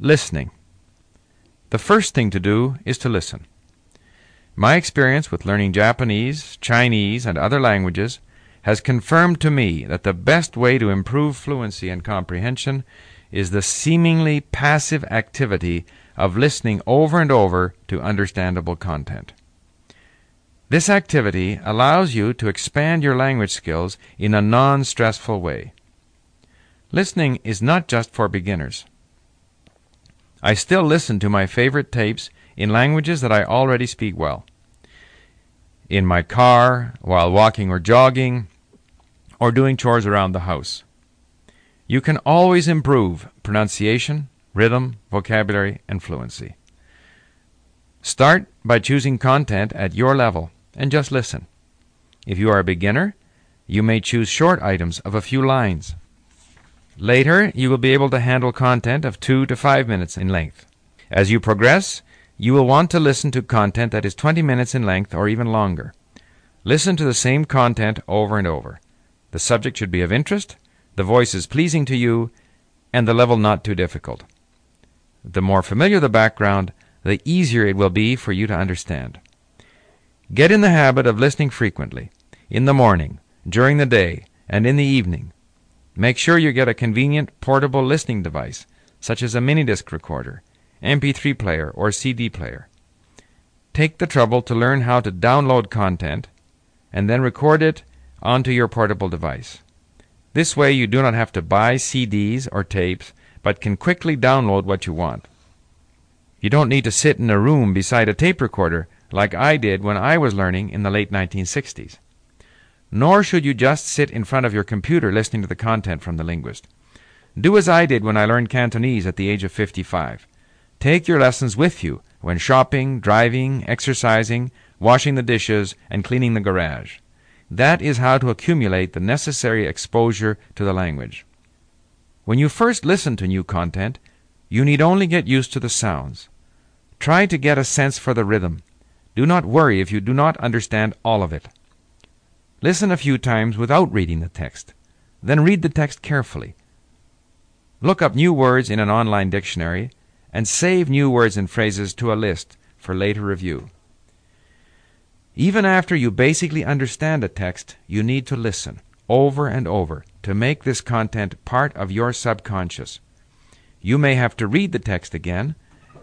Listening. The first thing to do is to listen. My experience with learning Japanese, Chinese, and other languages has confirmed to me that the best way to improve fluency and comprehension is the seemingly passive activity of listening over and over to understandable content. This activity allows you to expand your language skills in a non stressful way. Listening is not just for beginners. I still listen to my favorite tapes in languages that I already speak well. In my car, while walking or jogging, or doing chores around the house. You can always improve pronunciation, rhythm, vocabulary, and fluency. Start by choosing content at your level and just listen. If you are a beginner, you may choose short items of a few lines. Later, you will be able to handle content of two to five minutes in length. As you progress, you will want to listen to content that is 20 minutes in length or even longer. Listen to the same content over and over. The subject should be of interest, the voice is pleasing to you, and the level not too difficult. The more familiar the background, the easier it will be for you to understand. Get in the habit of listening frequently, in the morning, during the day, and in the evening. Make sure you get a convenient portable listening device, such as a mini disc recorder, MP3 player, or CD player. Take the trouble to learn how to download content and then record it onto your portable device. This way, you do not have to buy CDs or tapes, but can quickly download what you want. You don't need to sit in a room beside a tape recorder like I did when I was learning in the late 1960s. Nor should you just sit in front of your computer listening to the content from the linguist. Do as I did when I learned Cantonese at the age of 55. Take your lessons with you when shopping, driving, exercising, washing the dishes, and cleaning the garage. That is how to accumulate the necessary exposure to the language. When you first listen to new content, you need only get used to the sounds. Try to get a sense for the rhythm. Do not worry if you do not understand all of it. Listen a few times without reading the text. Then read the text carefully. Look up new words in an online dictionary and save new words and phrases to a list for later review. Even after you basically understand a text, you need to listen over and over to make this content part of your subconscious. You may have to read the text again,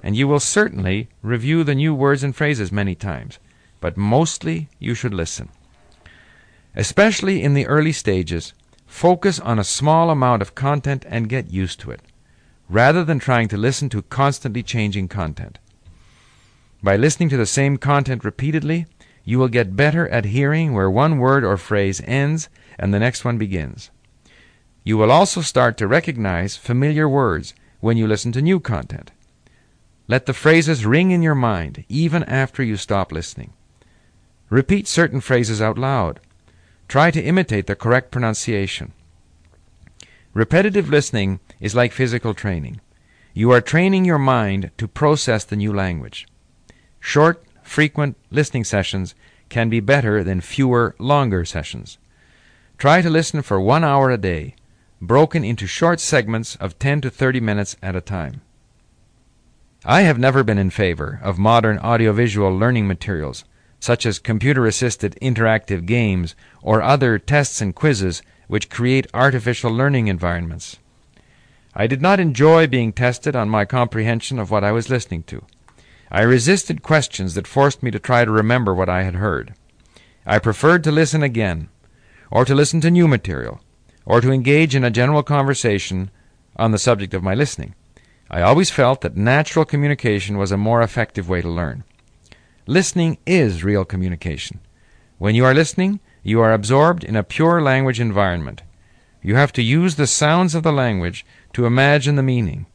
and you will certainly review the new words and phrases many times, but mostly you should listen. Especially in the early stages, focus on a small amount of content and get used to it, rather than trying to listen to constantly changing content. By listening to the same content repeatedly, you will get better at hearing where one word or phrase ends and the next one begins. You will also start to recognize familiar words when you listen to new content. Let the phrases ring in your mind even after you stop listening. Repeat certain phrases out loud. Try to imitate the correct pronunciation. Repetitive listening is like physical training. You are training your mind to process the new language. Short, frequent listening sessions can be better than fewer, longer sessions. Try to listen for one hour a day, broken into short segments of 10 to 30 minutes at a time. I have never been in favor of modern audiovisual learning materials such as computer assisted interactive games or other tests and quizzes which create artificial learning environments. I did not enjoy being tested on my comprehension of what I was listening to. I resisted questions that forced me to try to remember what I had heard. I preferred to listen again, or to listen to new material, or to engage in a general conversation on the subject of my listening. I always felt that natural communication was a more effective way to learn. Listening is real communication. When you are listening, you are absorbed in a pure language environment. You have to use the sounds of the language to imagine the meaning.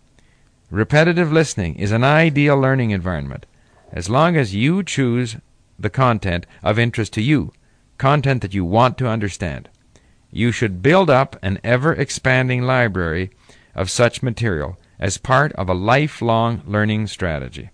Repetitive listening is an ideal learning environment as long as you choose the content of interest to you, content that you want to understand. You should build up an ever expanding library of such material as part of a lifelong learning strategy.